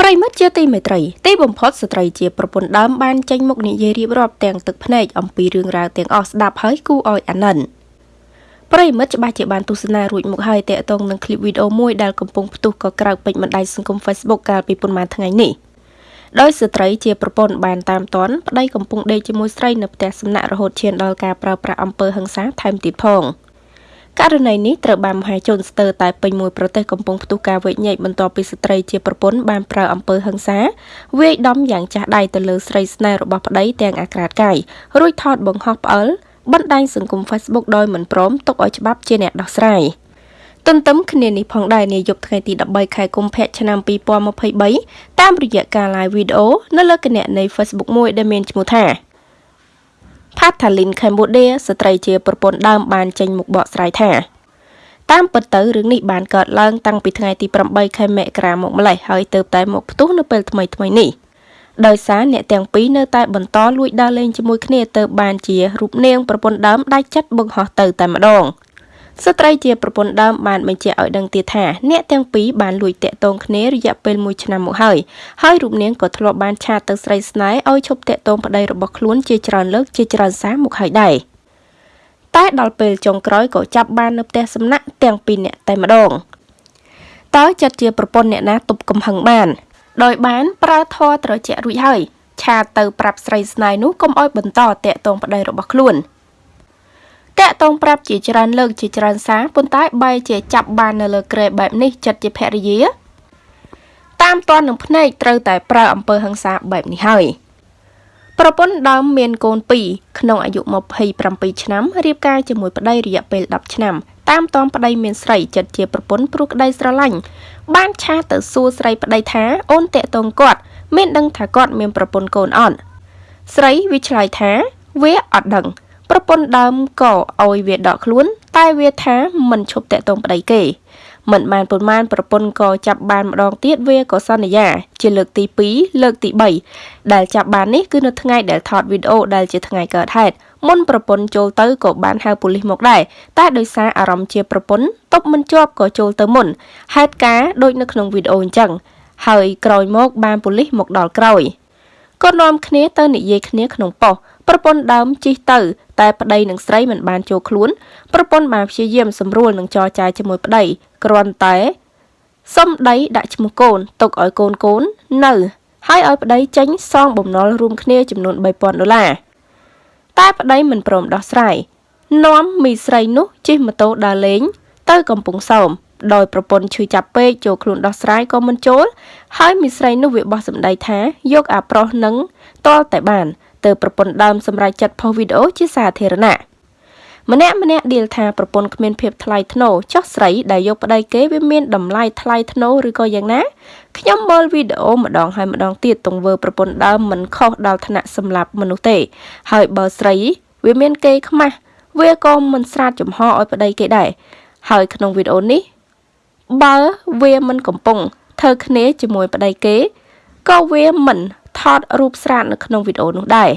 ប្រិមិត្តជាទីមេត្រីទីបំផុតស្ត្រីជាប្រពន្ធដើមបានចេញមុខនិយាយរៀបរាប់ទាំងទឹកភ្នែកអំពីរឿងរ៉ាវទាំងអស់ស្ដាប់ហើយគួរឲ្យអាណិនប្រិមិត្តច្បាស់ជាបានទស្សនារួចមកហើយតកតងនឹងคลิปវីដេអូមួយដែលកំពុងផ្ទុះក៏ក្រៅពេញបណ្ដាញសង្គម Facebook កាលពីប៉ុន្មានថ្ងៃនេះដោយស្ត្រីជាប្រពន្ធបានតាមតន់ប្តីកំពុងដេកជាមួយស្រីនៅផ្ទះសំណាក់រហូតឈានដល់ការប្រើប្រាស់អំពើហិង្សាថែមទៀតផង។ ករណីនេះត្រូវបានមហាជនស្ទើរតែពេញមួយប្រទេសកំពុងផ្ទុះការវែកញែកបន្ទាប់ពីស្ត្រីជាប្រពន្ធបានប្រើអំពើហិង្សាវាយដំយ៉ាងចាស់ដៃទៅលើស្រីស្នេហ៍របស់ប្តីទាំងអាក្រាតកាយរួចថតបង្ហោះផ្អើលបណ្ដាញសង្គម Facebook ដោយមិនព្រមទុកឲ្យច្បាប់ជាអ្នកដោះស្រាយទន្ទឹមគ្នានេះផងដែរនាយប់ថ្ងៃទី13ខែកុម្ភៈឆ្នាំ2023តាមរយៈការ live វីដេអូនៅលើគណនី Facebook មួយដែលមានឈ្មោះថា Pathalin Cambodia ស្ត្រីជាប្រពន្ធដើមបានចេញមុខបកស្រាយថាតាមពិតទៅរឿងនេះបានកើតឡើងតាំងពីថ្ងៃទី8ខែមករាមកម្លេះហើយទៅតែមកផ្ទុះនៅពេលថ្មីថ្មីនេះដោយសារអ្នកទាំងពីរនៅតែបន្តលួចដើរលេងជាមួយគ្នាទៅបានជារូបនាងប្រពន្ធដើមដាច់ចិត្តបង្ហោះទៅតែម្ដង។ ស្ត្រីជាប្រពន្ធដើមបានបញ្ជាក់ឲ្យដឹងទៀតថាអ្នកទាំងពីរបានលួចតាក់ទងគ្នារយៈពេល1ឆ្នាំមកហើយហើយរូបនាងក៏ធ្លាប់បានឆាតទៅស្រីស្នេហ៍ឲ្យឈប់តាក់ទងប្តីរបស់ខ្លួនជាច្រើនលើកជាច្រើនសារមកហើយដែរតែដល់ពេលចុងក្រោយក៏ចាប់បាននៅផ្ទះសំណាក់ទាំងពីរនាក់តែម្ដងតើចិត្តជាប្រពន្ធអ្នកណាទប់កំហឹងបានដោយបានប្រើធរត្រជាក់រួចហើយឆាតទៅប្រាប់ស្រីស្នេហ៍នោះកុំឲ្យបន្តតាក់ទងប្តីរបស់ខ្លួន។ តាក់ទងប្រាប់ជាច្រើនលើកជាច្រើនសារប៉ុន្តែបែរជាចាប់បាននៅលើក្រែបែបនេះចិត្តជាភរិយា តាមតននឹងភ្នែកត្រូវតែប្រើអំពើហិង្សាបែបនេះហើយប្រពន្ធដើមមានកូន2ក្នុងអាយុ27ឆ្នាំរៀបការជាមួយប្តីរយៈពេល10ឆ្នាំតាមតនប្តីមានស្រីចិត្តជាប្រពន្ធព្រោះក្តីស្រឡាញ់បានឆាទៅសួរស្រីប្តីថាអូនតាក់ទងគាត់ មានដឹងថាគាត់មានប្រពន្ធកូនអត់ស្រីវាឆ្លើយថា វាអត់ដឹង ប្រពន្ធដើមក៏ឲ្យវាដកខ្លួន តែវាថាមិនឈប់តាក់ទងប្តីគេមិនបានប៉ុន្មានប្រពន្ធក៏ចាប់បានម្ដងទៀតវាក៏សន្យា ជាលើកទី2លើកទី3ដែលចាប់បាននេះគឺនៅថ្ងៃដែលថតវីដេអូដែលជាថ្ងៃកើតហេតុមុនប្រពន្ធចូលទៅក៏បានហៅប៉ូលីសមកដែរតែដោយសារអារម្មណ៍ជាប្រពន្ធតប់មិនជាប់ក៏ចូលទៅមុនហេតុការដូចនៅក្នុងវីដេអូអញ្ចឹងហើយក្រោយមកបានប៉ូលីសមកដល់ក្រោយក៏នាំគ្នាទៅនិយាយគ្នាក្នុងប៉ុស្តិ៍ ប្រពន្ធដើមជិះទៅ តែប្តីនិងស្រីមិនបានចូលខ្លួនប្រពន្ធបានព្យាយាមសម្រួលនឹងចរចាជាមួយប្តីគ្រាន់តែសុំដីដាក់ឈ្មោះកូនទុកឲ្យកូនកូននៅហើយឲ្យប្តីចេញសងបំណុលរួមគ្នាចំនួន3000ដុល្លារតែប្តីមិនព្រមដោះស្រាយនាំមីស្រីនោះជិះម៉ូតូដើរលេង ទៅកំពង់សោមដោយប្រពន្ធឈឺចាប់ពេកចូលខ្លួនដោះស្រាយក៏មិនចូលហើយមីស្រីនោះវាបោះសម្ដីថាយកអាប្រុសនឹងតលតែបាន ទើបប្រពន្ធដើមសម្រេចចាត់ផុសវីដេអូជាសាធារណៈម្នាក់ម្នាក់ដៀលថាប្រពន្ធគ្មានភាពថ្លៃថ្នូរចោះស្រីដែលយកប្តីគេវាមានតម្លៃថ្លៃថ្នូរឬក៏យ៉ាងណាខ្ញុំមើលវីដេអូម្ដងហើយម្ដងទៀតទង្វើប្រពន្ធដើមមិនខុសដល់ថ្នាក់សម្លាប់មនុស្សទេ ហើយបើស្រីវាមានគេខ្មាស់វាក៏មិនស្រាតចំហឲ្យប្តីគេដែរហើយក្នុងវីដេអូនេះបើវាមិនកំពុងធ្វើគ្នាជាមួយប្តីគេក៏វាមិនថ តរូបស្រាតនៅក្នុងវីដេអូនោះដែរ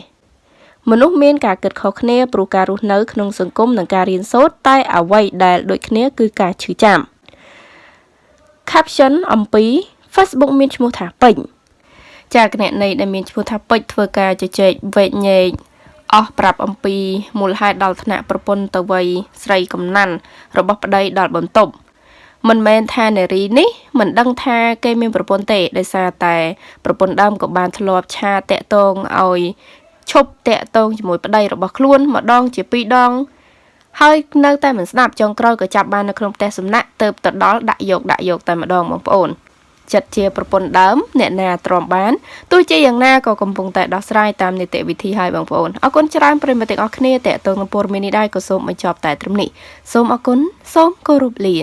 មនុស្សមានការគិតខុសគ្នាព្រោះការរស់នៅក្នុងសង្គមនិងការរៀនសូត្រតែអ្វីដែលដូចគ្នាគឺការឈឺចាំ caption អំពី Facebook មានឈ្មោះថាពេញចាគណនីដែលមានឈ្មោះថាពេជ្រធ្វើការជជែកវែកញែកអស់ប្រាប់អំពីមូលហេតុដល់ថ្នាក់ប្រពន្ធទៅវ័យស្រីកំណាន់របស់ប្តីដល់បន្ទប់ មិនមែនថានារីនេះមិនដឹងថាគេមានប្រពន្ធទេដោយសារតែប្រពន្ធដើមក៏បានធ្លាប់ឆាតាក់តងឲ្យឈប់តាក់តងជាមួយប្តីរបស់ខ្លួនម្ដងជាពីរដងហើយនៅតែមិនស្ដាប់ចុងក្រោយក៏ចាប់បាននៅក្នុងផ្ទះសំណាក់ទៅទៅដល់ដាក់យកដាក់យកតែម្ដងបងប្អូនចិត្តជាប្រពន្ធដើមអ្នកណាទ្រាំបានទោះជាយ៉ាងណាក៏កំពុងតែដោះស្រាយតាមនីតិវិធីហើយបងប្អូនអរគុណច្រើនប្រិយមិត្តទាំងអស់គ្នាតេតងនឹងព័ត៌មាននេះដែរក៏សូមបញ្ចប់តែត្រឹមនេះសូមអរគុណសូមគោរពលា